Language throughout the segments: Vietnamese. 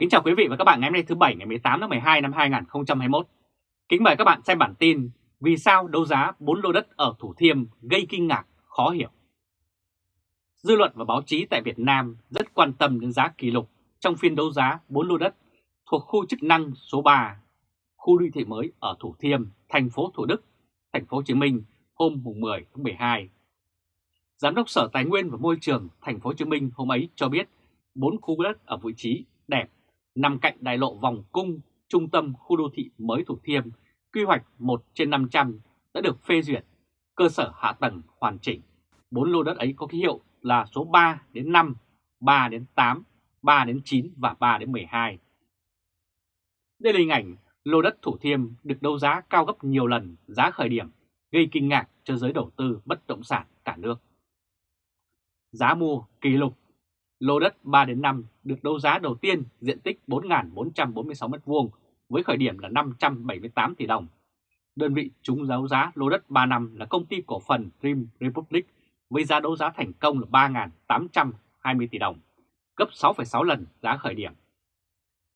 Kính chào quý vị và các bạn ngày hôm nay thứ Bảy ngày 18 tháng 12 năm 2021. Kính mời các bạn xem bản tin Vì sao đấu giá 4 lô đất ở Thủ Thiêm gây kinh ngạc, khó hiểu. Dư luận và báo chí tại Việt Nam rất quan tâm đến giá kỷ lục trong phiên đấu giá 4 lô đất thuộc khu chức năng số 3, khu đô thị mới ở Thủ Thiêm, thành phố Thủ Đức, thành phố Hồ Chí Minh hôm 10 tháng 12. Giám đốc Sở Tài nguyên và Môi trường thành phố Hồ Chí Minh hôm ấy cho biết 4 khu đất ở vị trí đẹp nằm cạnh đại lộ vòng cung trung tâm khu đô thị mới Thủ Thiêm, quy hoạch 1 trên 500 đã được phê duyệt, cơ sở hạ tầng hoàn chỉnh. 4 lô đất ấy có ký hiệu là số 3 đến 5, 3 đến 8, 3 đến 9 và 3 đến 12. Đây là hình ảnh lô đất Thủ Thiêm được đấu giá cao gấp nhiều lần giá khởi điểm, gây kinh ngạc cho giới đầu tư bất động sản cả nước. Giá mua kỷ lục Lô đất 3 đến 5 được đấu giá đầu tiên diện tích 4.446 m2 với khởi điểm là 578 tỷ đồng. Đơn vị trúng đấu giá lô đất 3 năm là công ty cổ phần Dream Republic với giá đấu giá thành công là 3.820 tỷ đồng, gấp 6,6 lần giá khởi điểm.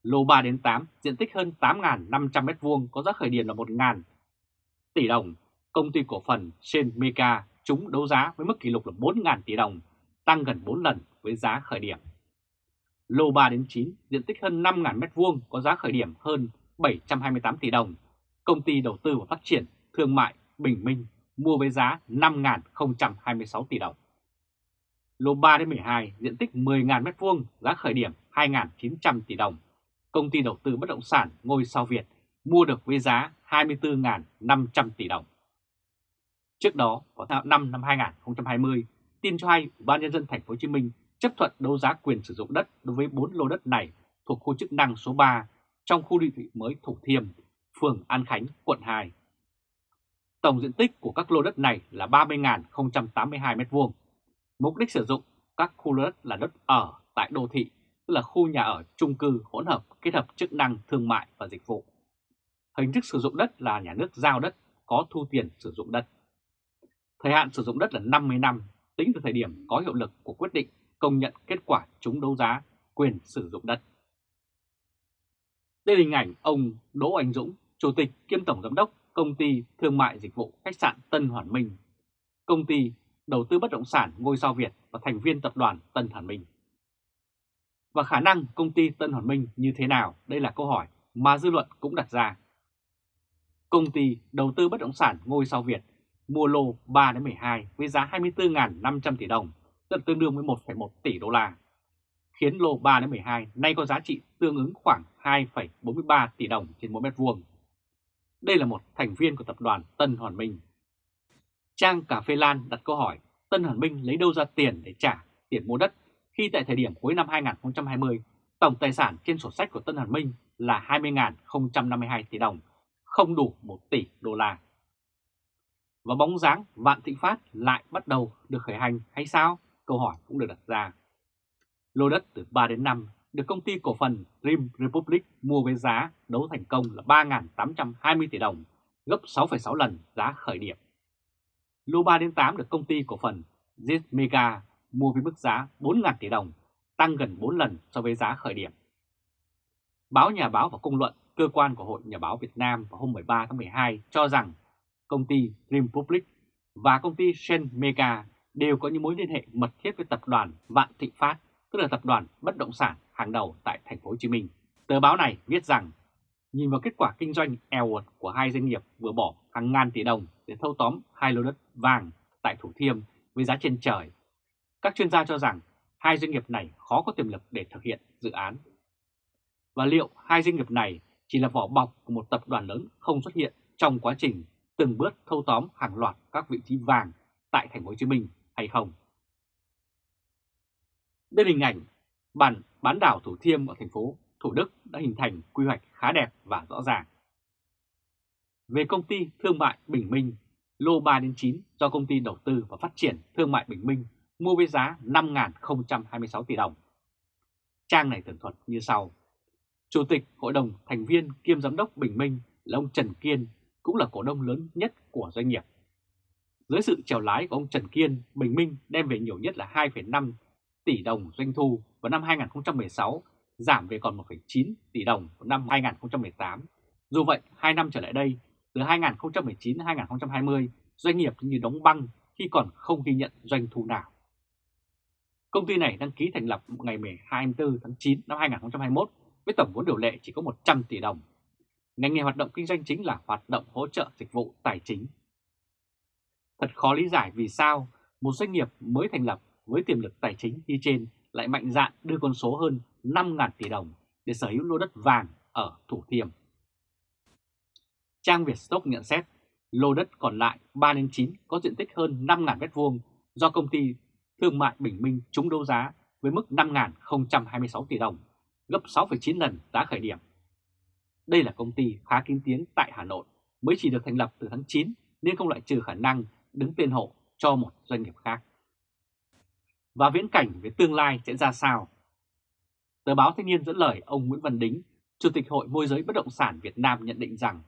Lô 3 đến 8 diện tích hơn 8.500 m2 có giá khởi điểm là 1.000 tỷ đồng. Công ty cổ phần Shen Mega trúng đấu giá với mức kỷ lục là 4.000 tỷ đồng, tăng gần 4 lần với giá khởi điểm. Lô 3 đến 9 diện tích hơn 5.000 m2 có giá khởi điểm hơn 728 tỷ đồng. Công ty đầu tư và phát triển thương mại Bình Minh mua với giá 5.026 tỷ đồng. Lô 3 đến 12 diện tích 10.000 m2 giá khởi điểm 2.900 tỷ đồng. Công ty đầu tư bất động sản Ngôi Sao Việt mua được với giá 24.500 tỷ đồng. Trước đó, vào tháng 5 năm 2020, tin cho hay Ủy ban nhân dân thành phố Hồ Chí Minh chấp thuận đấu giá quyền sử dụng đất đối với 4 lô đất này thuộc khu chức năng số 3 trong khu đô thị mới Thủ Thiêm, phường An Khánh, quận 2. Tổng diện tích của các lô đất này là 30.082 m2. Mục đích sử dụng các khu lô đất là đất ở tại đô thị, tức là khu nhà ở chung cư hỗn hợp kết hợp chức năng thương mại và dịch vụ. Hình thức sử dụng đất là nhà nước giao đất có thu tiền sử dụng đất. Thời hạn sử dụng đất là 50 năm, tính từ thời điểm có hiệu lực của quyết định công nhận kết quả trúng đấu giá quyền sử dụng đất. Đây là hình ảnh ông Đỗ Anh Dũng, Chủ tịch kiêm Tổng Giám đốc Công ty Thương mại Dịch vụ Khách sạn Tân Hoàn Minh, Công ty Đầu tư Bất động sản Ngôi sao Việt và thành viên tập đoàn Tân Hoàn Minh. Và khả năng công ty Tân Hoàn Minh như thế nào? Đây là câu hỏi mà dư luận cũng đặt ra. Công ty Đầu tư Bất động sản Ngôi sao Việt mua lô 3 đến 12 với giá 24.500 tỷ đồng, tức tương đương với 1,1 tỷ đô la, khiến lô 3 đến 12 nay có giá trị tương ứng khoảng 2,43 tỷ đồng trên mỗi mét vuông. Đây là một thành viên của tập đoàn Tân Hoàn Minh. Trang Cà Phê Lan đặt câu hỏi Tân Hoàn Minh lấy đâu ra tiền để trả tiền mua đất khi tại thời điểm cuối năm 2020 tổng tài sản trên sổ sách của Tân Hoàn Minh là 20.052 tỷ đồng, không đủ 1 tỷ đô la và bóng dáng Vạn Thịnh Phát lại bắt đầu được khởi hành hay sao? Câu hỏi cũng được đặt ra. Lô đất từ 3 đến 5 được công ty cổ phần Dream Republic mua với giá đấu thành công là 3.820 tỷ đồng, gấp 6,6 lần giá khởi điểm. Lô 3 đến 8 được công ty cổ phần Z Mega mua với mức giá 4.000 tỷ đồng, tăng gần 4 lần so với giá khởi điểm. Báo Nhà báo và Công luận, cơ quan của Hội Nhà báo Việt Nam vào hôm 13 tháng 12 cho rằng công ty Dream Public và công ty Shen Mega đều có những mối liên hệ mật thiết với tập đoàn Vạn Thịnh Phát, tức là tập đoàn bất động sản hàng đầu tại thành phố Hồ Chí Minh. Tờ báo này viết rằng nhìn vào kết quả kinh doanh eo uột của hai doanh nghiệp vừa bỏ hàng ngàn tỷ đồng để thâu tóm hai lô đất vàng tại Thủ Thiêm với giá trên trời. Các chuyên gia cho rằng hai doanh nghiệp này khó có tiềm lực để thực hiện dự án. Và liệu hai doanh nghiệp này chỉ là vỏ bọc của một tập đoàn lớn không xuất hiện trong quá trình từng bước thâu tóm hàng loạt các vị trí vàng tại thành phố Hồ Chí Minh hay không. Đây hình ảnh bản bán đảo Thủ Thiêm ở thành phố Thủ Đức đã hình thành quy hoạch khá đẹp và rõ ràng. Về công ty thương mại Bình Minh, lô 3 đến 9 do công ty đầu tư và phát triển thương mại Bình Minh mua với giá 5.026 tỷ đồng. Trang này tường thuật như sau. Chủ tịch Hội đồng thành viên kiêm giám đốc Bình Minh là ông Trần Kiên cũng là cổ đông lớn nhất của doanh nghiệp. Dưới sự chèo lái của ông Trần Kiên, Bình Minh đem về nhiều nhất là 2,5 tỷ đồng doanh thu vào năm 2016 giảm về còn 1,9 tỷ đồng vào năm 2018. Dù vậy, 2 năm trở lại đây, từ 2019 đến 2020, doanh nghiệp như đóng băng khi còn không ghi nhận doanh thu nào. Công ty này đăng ký thành lập ngày 24 tháng 9 năm 2021 với tổng vốn điều lệ chỉ có 100 tỷ đồng. Ngành nghề hoạt động kinh doanh chính là hoạt động hỗ trợ dịch vụ tài chính. Thật khó lý giải vì sao một doanh nghiệp mới thành lập với tiềm lực tài chính như trên lại mạnh dạn đưa con số hơn 5.000 tỷ đồng để sở hữu lô đất vàng ở Thủ Thiêm. Trang Việt Stock nhận xét lô đất còn lại 3 9 có diện tích hơn 5.000 m2 do công ty Thương mại Bình Minh trúng đấu giá với mức 5.026 tỷ đồng, gấp 6,9 lần giá khởi điểm. Đây là công ty khá kín tiếng tại Hà Nội, mới chỉ được thành lập từ tháng 9 nên không loại trừ khả năng đứng tên hộ cho một doanh nghiệp khác. Và viễn cảnh về tương lai sẽ ra sao? Tờ báo Thanh niên dẫn lời ông Nguyễn Văn Đính, Chủ tịch Hội Môi giới Bất động sản Việt Nam nhận định rằng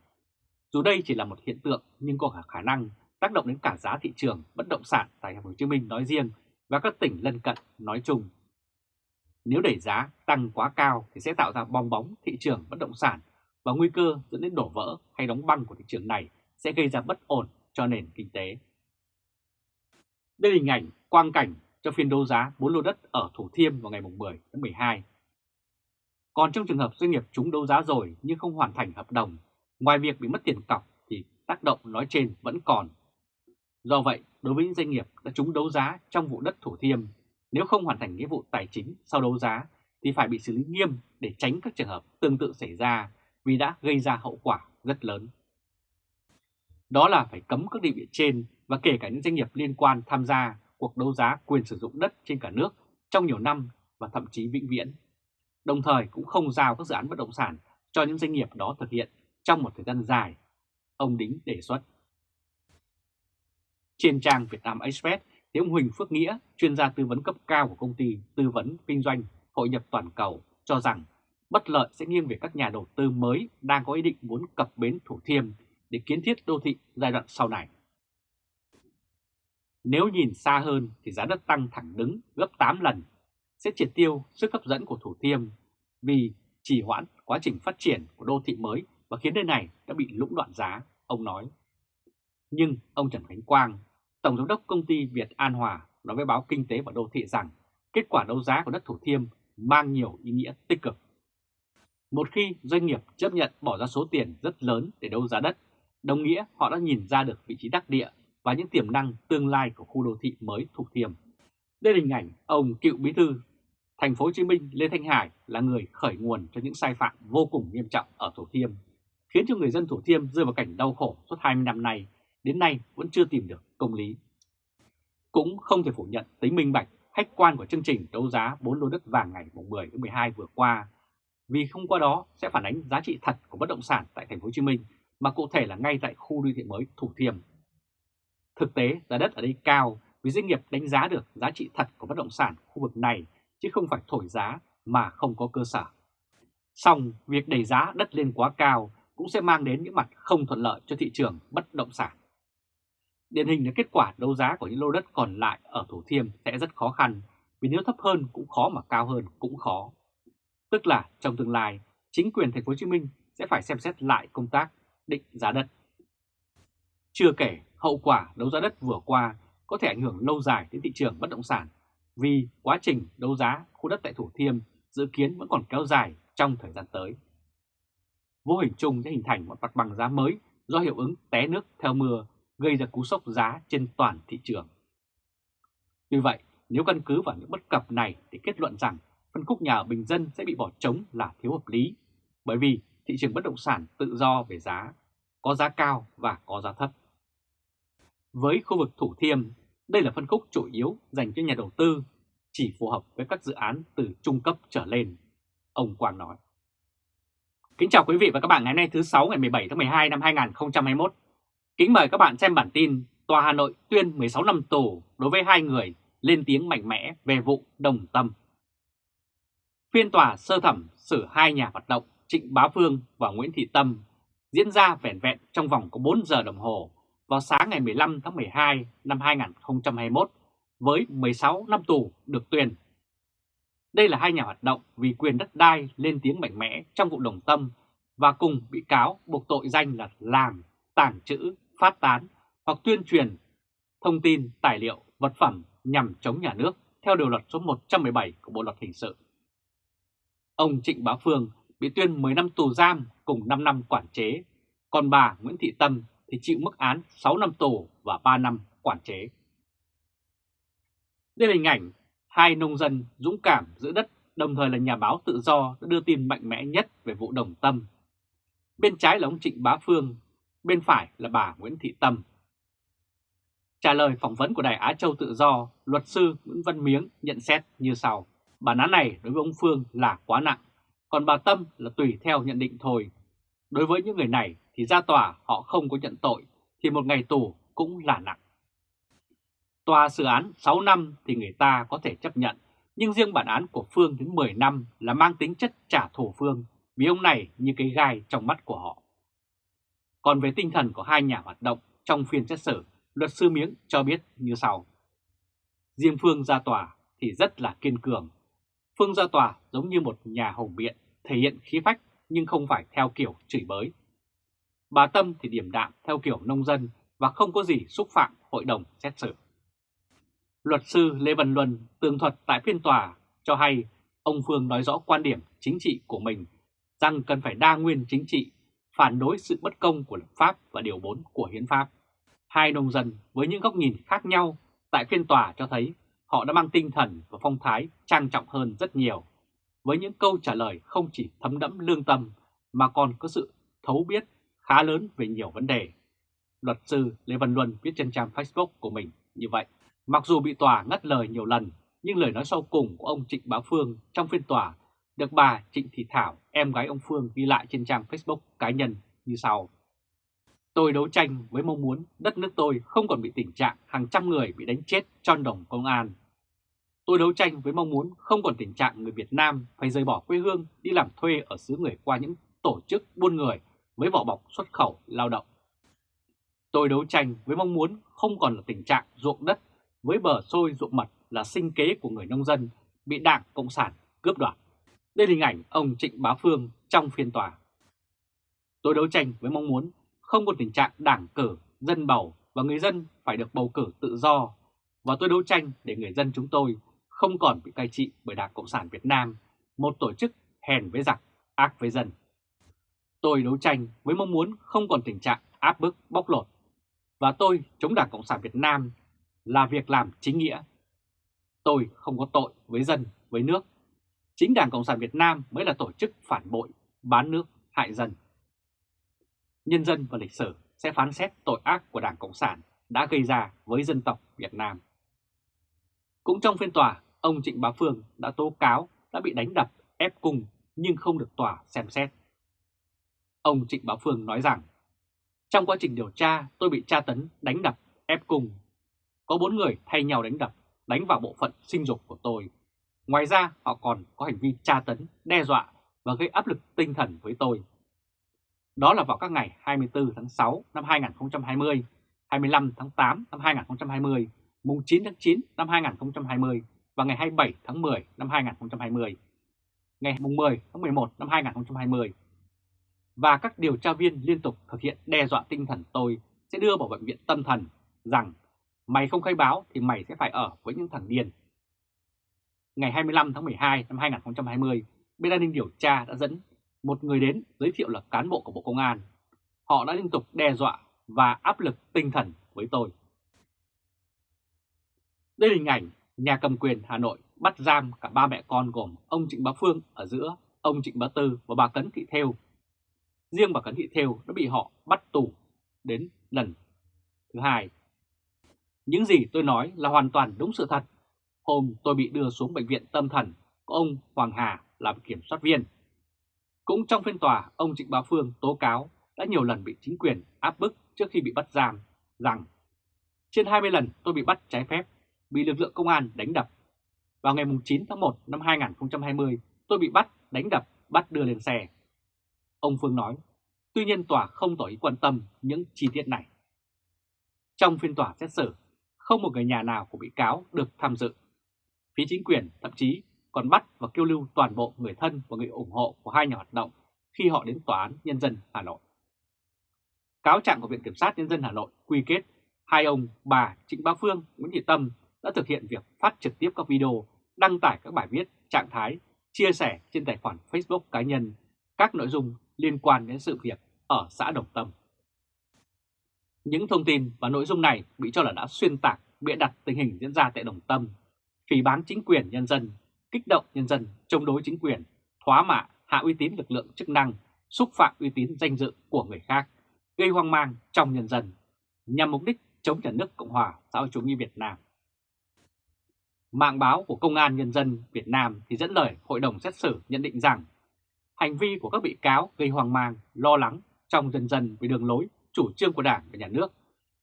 dù đây chỉ là một hiện tượng nhưng có khả năng tác động đến cả giá thị trường bất động sản tại Thành phố Hồ Chí Minh nói riêng và các tỉnh lân cận nói chung. Nếu đẩy giá tăng quá cao thì sẽ tạo ra bong bóng thị trường bất động sản và nguy cơ dẫn đến đổ vỡ hay đóng băng của thị trường này sẽ gây ra bất ổn cho nền kinh tế. Đây là hình ảnh quang cảnh cho phiên đấu giá 4 lô đất ở Thủ Thiêm vào ngày 10 tháng 12. Còn trong trường hợp doanh nghiệp chúng đấu giá rồi nhưng không hoàn thành hợp đồng, ngoài việc bị mất tiền cọc thì tác động nói trên vẫn còn. Do vậy, đối với những doanh nghiệp đã trúng đấu giá trong vụ đất Thủ Thiêm, nếu không hoàn thành nghĩa vụ tài chính sau đấu giá thì phải bị xử lý nghiêm để tránh các trường hợp tương tự xảy ra vì đã gây ra hậu quả rất lớn. Đó là phải cấm các địa vị trên và kể cả những doanh nghiệp liên quan tham gia cuộc đấu giá quyền sử dụng đất trên cả nước trong nhiều năm và thậm chí vĩnh viễn. Đồng thời cũng không giao các dự án bất động sản cho những doanh nghiệp đó thực hiện trong một thời gian dài, ông Đính đề xuất. Trên trang Vietnam Express thì ông Huỳnh Phước Nghĩa, chuyên gia tư vấn cấp cao của công ty tư vấn kinh doanh hội nhập toàn cầu cho rằng bất lợi sẽ nghiêng về các nhà đầu tư mới đang có ý định muốn cập bến Thủ Thiêm để kiến thiết đô thị giai đoạn sau này. Nếu nhìn xa hơn thì giá đất tăng thẳng đứng gấp 8 lần sẽ triệt tiêu sức hấp dẫn của Thủ Thiêm vì trì hoãn quá trình phát triển của đô thị mới và khiến nơi này đã bị lũng đoạn giá, ông nói. Nhưng ông Trần Khánh Quang, Tổng Giám đốc Công ty Việt An Hòa nói với báo Kinh tế và Đô thị rằng kết quả đấu giá của đất Thủ Thiêm mang nhiều ý nghĩa tích cực. Một khi doanh nghiệp chấp nhận bỏ ra số tiền rất lớn để đấu giá đất, đồng nghĩa họ đã nhìn ra được vị trí đắc địa và những tiềm năng tương lai của khu đô thị mới Thủ Thiêm. Đây là hình ảnh ông cựu bí thư thành phố Hồ Chí Minh Lê Thanh Hải là người khởi nguồn cho những sai phạm vô cùng nghiêm trọng ở Thủ Thiêm, khiến cho người dân Thủ Thiêm rơi vào cảnh đau khổ suốt 20 năm nay, đến nay vẫn chưa tìm được công lý. Cũng không thể phủ nhận tính minh bạch, khách quan của chương trình đấu giá 4 lô đất vàng ngày 10 đến 12 vừa qua, vì không qua đó sẽ phản ánh giá trị thật của bất động sản tại thành phố Hồ Chí Minh, mà cụ thể là ngay tại khu đô thị mới Thủ Thiêm Thực tế giá đất ở đây cao vì doanh nghiệp đánh giá được giá trị thật của bất động sản khu vực này chứ không phải thổi giá mà không có cơ sở. Xong, việc đẩy giá đất lên quá cao cũng sẽ mang đến những mặt không thuận lợi cho thị trường bất động sản. Điển hình là kết quả đấu giá của những lô đất còn lại ở Thủ Thiêm sẽ rất khó khăn vì nếu thấp hơn cũng khó mà cao hơn cũng khó. Tức là trong tương lai, chính quyền thành phố Hồ Chí Minh sẽ phải xem xét lại công tác định giá đất. Chưa kể hậu quả đấu giá đất vừa qua có thể ảnh hưởng lâu dài đến thị trường bất động sản vì quá trình đấu giá khu đất tại Thủ Thiêm dự kiến vẫn còn kéo dài trong thời gian tới. Vô hình chung sẽ hình thành một mặt bằng giá mới do hiệu ứng té nước theo mưa gây ra cú sốc giá trên toàn thị trường. Vì vậy, nếu căn cứ vào những bất cập này thì kết luận rằng phân khúc nhà ở bình dân sẽ bị bỏ trống là thiếu hợp lý, bởi vì thị trường bất động sản tự do về giá, có giá cao và có giá thấp. Với khu vực Thủ Thiêm, đây là phân khúc chủ yếu dành cho nhà đầu tư, chỉ phù hợp với các dự án từ trung cấp trở lên, ông Quang nói. Kính chào quý vị và các bạn ngày nay thứ 6 ngày 17 tháng 12 năm 2021. Kính mời các bạn xem bản tin Tòa Hà Nội tuyên 16 năm tù đối với hai người lên tiếng mạnh mẽ về vụ đồng tâm. Phiên tòa sơ thẩm xử hai nhà hoạt động Trịnh Bá Phương và Nguyễn Thị Tâm diễn ra vẻn vẹn trong vòng có 4 giờ đồng hồ vào sáng ngày 15 tháng 12 năm 2021 với 16 năm tù được tuyên. Đây là hai nhà hoạt động vì quyền đất đai lên tiếng mạnh mẽ trong vụ đồng tâm và cùng bị cáo buộc tội danh là làm, tàng trữ, phát tán hoặc tuyên truyền thông tin, tài liệu, vật phẩm nhằm chống nhà nước theo điều luật số 117 của Bộ Luật Hình sự. Ông Trịnh Bá Phương bị tuyên 10 năm tù giam cùng 5 năm quản chế, còn bà Nguyễn Thị Tâm thì chịu mức án 6 năm tù và 3 năm quản chế. Đây là hình ảnh hai nông dân dũng cảm giữ đất đồng thời là nhà báo tự do đã đưa tin mạnh mẽ nhất về vụ đồng tâm. Bên trái là ông Trịnh Bá Phương, bên phải là bà Nguyễn Thị Tâm. Trả lời phỏng vấn của Đài Á Châu Tự Do, luật sư Nguyễn Văn Miếng nhận xét như sau. Bản án này đối với ông Phương là quá nặng, còn bà Tâm là tùy theo nhận định thôi. Đối với những người này thì ra tòa họ không có nhận tội, thì một ngày tù cũng là nặng. Tòa xử án 6 năm thì người ta có thể chấp nhận, nhưng riêng bản án của Phương đến 10 năm là mang tính chất trả thù Phương, vì ông này như cái gai trong mắt của họ. Còn về tinh thần của hai nhà hoạt động trong phiên xét xử, luật sư Miếng cho biết như sau. Riêng Phương ra tòa thì rất là kiên cường. Phương ra tòa giống như một nhà hùng biện, thể hiện khí phách nhưng không phải theo kiểu chửi bới. Bà Tâm thì điểm đạm theo kiểu nông dân và không có gì xúc phạm hội đồng xét xử. Luật sư Lê Văn Luân tường thuật tại phiên tòa cho hay ông Phương nói rõ quan điểm chính trị của mình rằng cần phải đa nguyên chính trị, phản đối sự bất công của lập pháp và điều 4 của hiến pháp. Hai nông dân với những góc nhìn khác nhau tại phiên tòa cho thấy họ đã mang tinh thần và phong thái trang trọng hơn rất nhiều, với những câu trả lời không chỉ thấm đẫm lương tâm mà còn có sự thấu biết khá lớn về nhiều vấn đề. Luật sư Lê Văn Luân viết trên trang Facebook của mình như vậy. Mặc dù bị tòa ngắt lời nhiều lần, nhưng lời nói sau cùng của ông Trịnh Bá Phương trong phiên tòa được bà Trịnh Thị Thảo, em gái ông Phương ghi lại trên trang Facebook cá nhân như sau. Tôi đấu tranh với mong muốn đất nước tôi không còn bị tình trạng hàng trăm người bị đánh chết trong đồng công an. Tôi đấu tranh với mong muốn không còn tình trạng người Việt Nam phải rời bỏ quê hương đi làm thuê ở xứ người qua những tổ chức buôn người với vỏ bọc xuất khẩu lao động. Tôi đấu tranh với mong muốn không còn là tình trạng ruộng đất với bờ sôi ruộng mật là sinh kế của người nông dân bị đảng Cộng sản cướp đoạt. Đây là hình ảnh ông Trịnh Bá Phương trong phiên tòa. Tôi đấu tranh với mong muốn không còn tình trạng đảng cử, dân bầu và người dân phải được bầu cử tự do và tôi đấu tranh để người dân chúng tôi không còn bị cai trị bởi Đảng Cộng sản Việt Nam, một tổ chức hèn với giặc, ác với dân. Tôi đấu tranh với mong muốn không còn tình trạng áp bức, bóc lột và tôi chống Đảng Cộng sản Việt Nam là việc làm chính nghĩa. Tôi không có tội với dân, với nước. Chính Đảng Cộng sản Việt Nam mới là tổ chức phản bội, bán nước, hại dân. Nhân dân và lịch sử sẽ phán xét tội ác của Đảng Cộng sản đã gây ra với dân tộc Việt Nam. Cũng trong phiên tòa, ông Trịnh Bá Phương đã tố cáo đã bị đánh đập, ép cung nhưng không được tòa xem xét. Ông Trịnh Bá Phương nói rằng, trong quá trình điều tra tôi bị tra tấn, đánh đập, ép cung có bốn người thay nhau đánh đập, đánh vào bộ phận sinh dục của tôi. Ngoài ra họ còn có hành vi tra tấn, đe dọa và gây áp lực tinh thần với tôi. Đó là vào các ngày 24 tháng 6 năm 2020, 25 tháng 8 năm 2020, mùng 9 tháng 9 năm 2020 và ngày 27 tháng 10 năm 2020, ngày 10 tháng 11 năm 2020. Và các điều tra viên liên tục thực hiện đe dọa tinh thần tôi sẽ đưa vào bệnh viện tâm thần rằng Mày không khai báo thì mày sẽ phải ở với những thằng điên. Ngày 25 tháng 12 năm 2020, bên an ninh điều tra đã dẫn một người đến giới thiệu là cán bộ của Bộ Công an. Họ đã liên tục đe dọa và áp lực tinh thần với tôi. Đây là hình ảnh nhà cầm quyền Hà Nội bắt giam cả ba mẹ con gồm ông Trịnh Bá Phương ở giữa, ông Trịnh Bá Tư và bà Cấn Thị Thêu. Riêng bà Cấn Thị Thêu đã bị họ bắt tù đến lần thứ hai những gì tôi nói là hoàn toàn đúng sự thật. Hôm tôi bị đưa xuống bệnh viện tâm thần có ông Hoàng Hà làm kiểm soát viên. Cũng trong phiên tòa, ông Trịnh Bá Phương tố cáo đã nhiều lần bị chính quyền áp bức trước khi bị bắt giam rằng trên 20 lần tôi bị bắt trái phép, bị lực lượng công an đánh đập. Vào ngày 9 tháng 1 năm 2020, tôi bị bắt, đánh đập, bắt đưa lên xe. Ông Phương nói, tuy nhiên tòa không tỏ ý quan tâm những chi tiết này. Trong phiên tòa xét xử, không một người nhà nào của bị cáo được tham dự. Phía chính quyền thậm chí còn bắt và kêu lưu toàn bộ người thân và người ủng hộ của hai nhà hoạt động khi họ đến Tòa án Nhân dân Hà Nội. Cáo trạng của Viện Kiểm sát Nhân dân Hà Nội quy kết hai ông bà Trịnh Bá Phương, Nguyễn Thị Tâm đã thực hiện việc phát trực tiếp các video, đăng tải các bài viết, trạng thái, chia sẻ trên tài khoản Facebook cá nhân các nội dung liên quan đến sự việc ở xã Đồng Tâm. Những thông tin và nội dung này bị cho là đã xuyên tạc, bịa đặt tình hình diễn ra tại Đồng Tâm, phỉ bán chính quyền nhân dân, kích động nhân dân, chống đối chính quyền, thoá mạ, hạ uy tín lực lượng chức năng, xúc phạm uy tín danh dự của người khác, gây hoang mang trong nhân dân, nhằm mục đích chống nhà nước Cộng hòa xã hội chủ nghĩa Việt Nam. Mạng báo của Công an Nhân dân Việt Nam thì dẫn lời Hội đồng xét xử nhận định rằng hành vi của các bị cáo gây hoang mang, lo lắng trong dân dân về đường lối, chủ trương của Đảng và Nhà nước,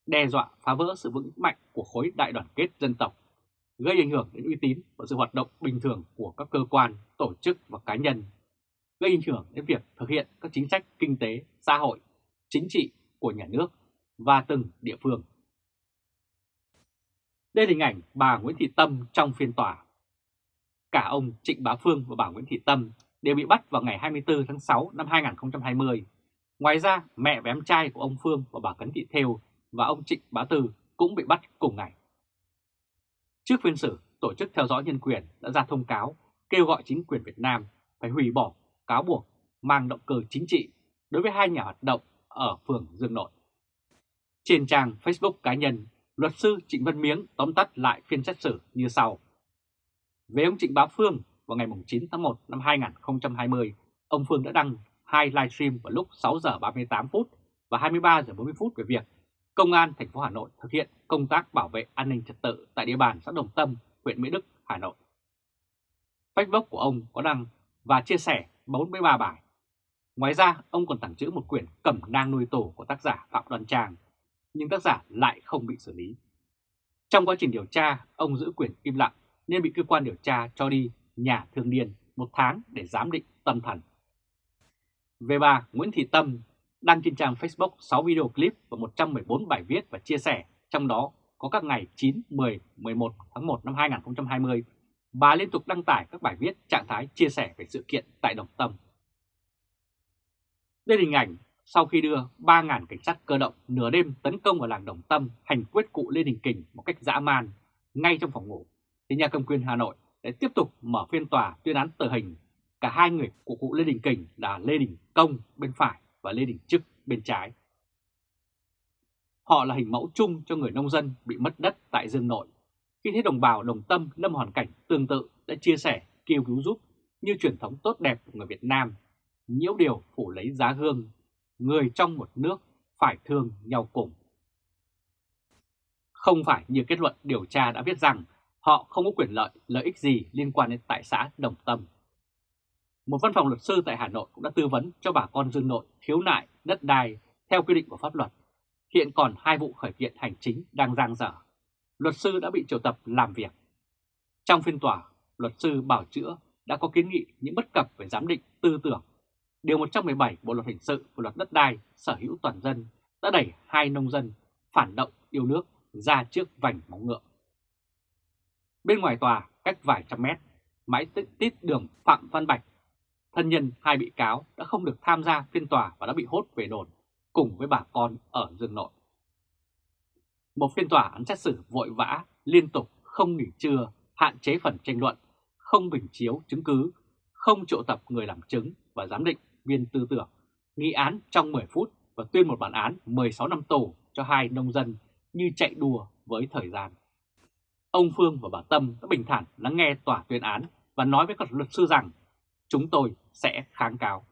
đe dọa phá vỡ sự vững mạnh của khối đại đoàn kết dân tộc, gây ảnh hưởng đến uy tín và sự hoạt động bình thường của các cơ quan, tổ chức và cá nhân, gây ảnh hưởng đến việc thực hiện các chính sách kinh tế, xã hội, chính trị của nhà nước và từng địa phương. Đây là hình ảnh bà Nguyễn Thị Tâm trong phiên tòa. Cả ông Trịnh Bá Phương và bà Nguyễn Thị Tâm đều bị bắt vào ngày 24 tháng 6 năm 2020. Ngoài ra, mẹ và em trai của ông Phương và bà Cấn Thị Thêu và ông Trịnh Bá Tư cũng bị bắt cùng ngày. Trước phiên xử, Tổ chức Theo dõi Nhân quyền đã ra thông cáo kêu gọi chính quyền Việt Nam phải hủy bỏ cáo buộc mang động cơ chính trị đối với hai nhà hoạt động ở phường Dương Nội. Trên trang Facebook cá nhân, luật sư Trịnh Văn Miếng tóm tắt lại phiên xét xử như sau. Về ông Trịnh Bá Phương, vào ngày 9 tháng 1 năm 2020, ông Phương đã đăng hai livestream vào lúc 6 giờ 38 phút và 23 giờ 40 phút về việc Công an thành phố Hà Nội thực hiện công tác bảo vệ an ninh trật tự tại địa bàn xã Đồng Tâm, huyện Mỹ Đức, Hà Nội. Facebook của ông có đăng và chia sẻ 43 bài. Ngoài ra, ông còn tặng chữ một quyển Cẩm nang nuôi tổ của tác giả Phạm Đoàn Trang, nhưng tác giả lại không bị xử lý. Trong quá trình điều tra, ông giữ quyền im lặng nên bị cơ quan điều tra cho đi nhà thương điền một tháng để giám định tâm thần. Về bà Nguyễn Thị Tâm, đăng trên trang Facebook 6 video clip và 114 bài viết và chia sẻ, trong đó có các ngày 9, 10, 11 tháng 1 năm 2020, bà liên tục đăng tải các bài viết trạng thái chia sẻ về sự kiện tại Đồng Tâm. Đây là hình ảnh sau khi đưa 3.000 cảnh sát cơ động nửa đêm tấn công vào làng Đồng Tâm hành quyết cụ Lê Đình Kình một cách dã man ngay trong phòng ngủ, thì nhà cầm quyền Hà Nội để tiếp tục mở phiên tòa tuyên án tử hình cả hai người của cụ Lê Đình Kình là Lê Đình Công bên phải và Lê Đình Trức bên trái. Họ là hình mẫu chung cho người nông dân bị mất đất tại Dương Nội. Khi thấy đồng bào đồng tâm lâm hoàn cảnh tương tự đã chia sẻ, kêu cứu giúp như truyền thống tốt đẹp của người Việt Nam, nhiễu điều phủ lấy giá hương, người trong một nước phải thương nhau cùng. Không phải như kết luận điều tra đã viết rằng họ không có quyền lợi, lợi ích gì liên quan đến tại xã Đồng Tâm. Một văn phòng luật sư tại Hà Nội cũng đã tư vấn cho bà con Dương Nội khiếu nại đất đai theo quy định của pháp luật. Hiện còn hai vụ khởi kiện hành chính đang giang dở. Luật sư đã bị triệu tập làm việc. Trong phiên tòa, luật sư Bảo Chữa đã có kiến nghị những bất cập về giám định tư tưởng. Điều 117 Bộ Luật Hình sự và Luật Đất đai sở hữu toàn dân đã đẩy hai nông dân phản động yêu nước ra trước vành móng ngựa. Bên ngoài tòa, cách vài trăm mét, mãi tít đường Phạm Văn Bạch, thân nhân hai bị cáo đã không được tham gia phiên tòa và đã bị hốt về đồn cùng với bà con ở Dương Nội. Một phiên tòa án xét xử vội vã, liên tục, không nghỉ trưa, hạn chế phần tranh luận, không bình chiếu chứng cứ, không triệu tập người làm chứng và giám định viên tư tưởng, nghị án trong 10 phút và tuyên một bản án 16 năm tù cho hai nông dân như chạy đùa với thời gian. Ông Phương và bà Tâm đã bình thản lắng nghe tòa tuyên án và nói với các luật sư rằng chúng tôi sẽ kháng cáo.